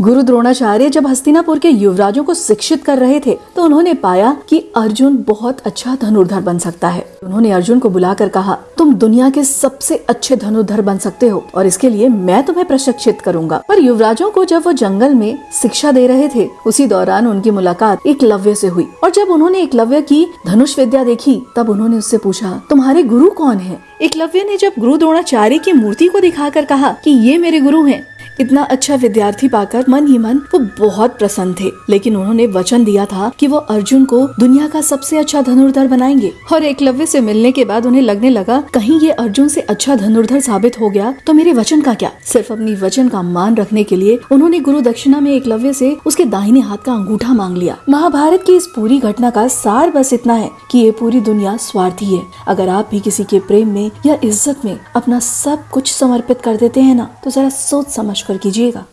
गुरु द्रोणाचार्य जब हस्तिनापुर के युवराजों को शिक्षित कर रहे थे तो उन्होंने पाया कि अर्जुन बहुत अच्छा धनुर्धर बन सकता है। उन्होंने अर्जुन को बुलाकर कहा, तुम दुनिया के सबसे अच्छे धनुर्धर बन सकते हो, और इसके लिए मैं तुम्हें प्रशिक्षित करूँगा। पर युवराजों को जब वो जंगल में शिक्षा दे रहे थे, उसी दौरान उनकी मुलाकात एकलव्य से हुई। और जब उन्होंने एकलव्य की धनुष विद्या देखी, तब उन्होंने उससे पूछा, तुम्हारे गुरु कौन है? एकलव्य ने जब गुरु द्रोणाचार्य की मूर्ति को दिखाकर कहा कि ये मेरे गुरु हैं इतना अच्छा विद्यार्थी पाकर मन ही मन वो बहुत प्रसन्न थे। लेकिन उन्होंने वचन दिया था कि वो अर्जुन को दुनिया का सबसे अच्छा धनुर्धर बनाएँगे। और एकलव्य से मिलने के बाद उन्हें लगने लगा, कहीं ये अर्जुन से अच्छा धनुर्धर साबित हो गया तो मेरे वचन का क्या? सिर्फ़ अपनी वचन का मान रखने के लिए उन्होंने गुरु दक्षिणा में एकलव्य से उसके दाहिने हाथ का अंगूठा मांग लिया। महाभारत की इस पूरी घटना का सार बस इतना है कि ये पूरी दुनिया स्वार्थी है। अगर आप भी किसी के प्रेम में या इज़्ज़त में अपना सब कुछ समर्पित कर देते हैं ना तो जरा सोच समझ कर कीजिएगा।